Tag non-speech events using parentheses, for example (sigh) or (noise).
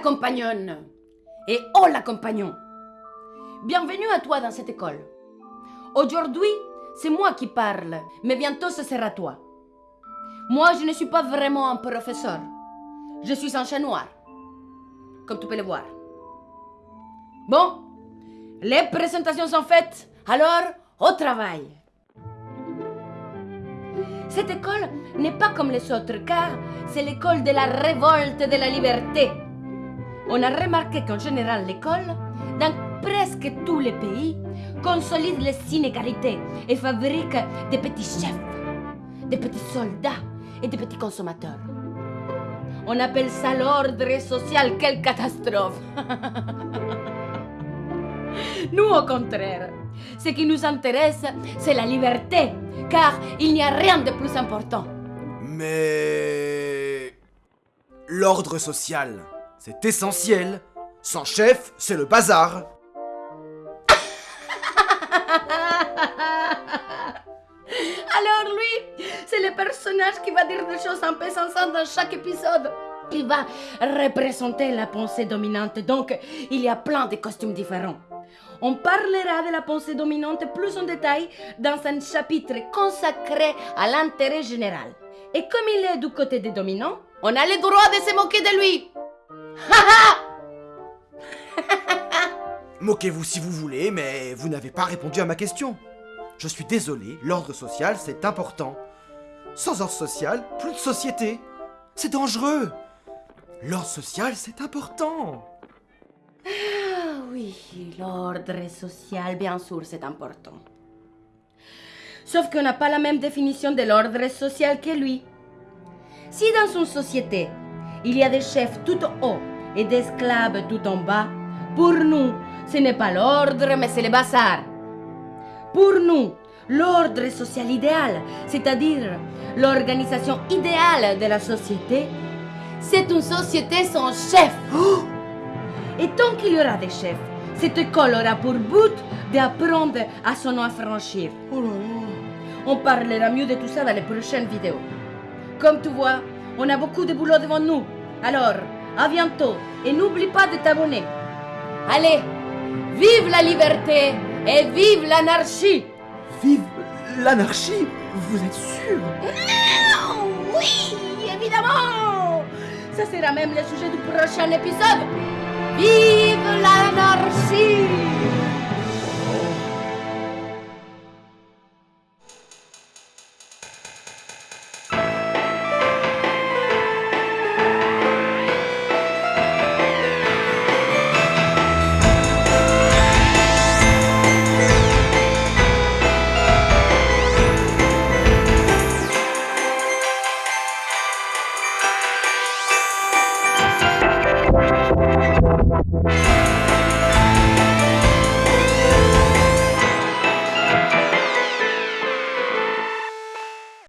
compagnonne et oh la compagnon. Bienvenue à toi dans cette école. Aujourd'hui, c'est moi qui parle, mais bientôt ce sera toi. Moi, je ne suis pas vraiment un professeur. Je suis un chat noir, comme tu peux le voir. Bon, les présentations sont faites, alors au travail. Cette école n'est pas comme les autres car c'est l'école de la révolte de la liberté. On a remarqué qu'en général l'école, dans presque tous les pays, consolide les inégalités et fabrique des petits chefs, des petits soldats et des petits consommateurs. On appelle ça l'ordre social. Quelle catastrophe (laughs) Nous, au contraire, ce qui nous intéresse, c'est la liberté, car il n'y a rien de plus important. Mais... L'ordre social, c'est essentiel. Sans chef, c'est le bazar. (laughs) Alors lui, c'est le personnage qui va dire des choses sensates dans chaque épisode. Il va représenter la pensée dominante, donc il y a plein de costumes différents. On parlera de la pensée dominante plus en détail dans un chapitre consacré à l'intérêt général. Et comme il est du côté des dominants, on a le droit de se moquer de lui. (laughs) Moquez-vous si vous voulez, mais vous n'avez pas répondu à ma question. Je suis désolé, l'ordre social, c'est important. Sans ordre social, plus de société. C'est dangereux. L'ordre social, c'est important. Ah oui, l'ordre social, bien sûr, c'est important. Sauf qu'on n'a pas la même définition de l'ordre social que lui. Si dans une société, il y a des chefs tout haut et des esclaves tout en bas, pour nous, ce n'est pas l'ordre, mais c'est le bazar. Pour nous, l'ordre social idéal, c'est-à-dire l'organisation idéale de la société, c'est une société sans chef. Et tant qu'il y aura des chefs, cette école aura pour but d'apprendre à s'en affranchir. On parlera mieux de tout ça dans les prochaines vidéos. Comme tu vois, on a beaucoup de boulot devant nous. Alors, à bientôt et n'oublie pas de t'abonner. Allez, vive la liberté et vive l'anarchie. Vive l'anarchie Vous êtes sûr? Oui, évidemment. Ça sera même le sujet du prochain épisode. Vive l'anarchie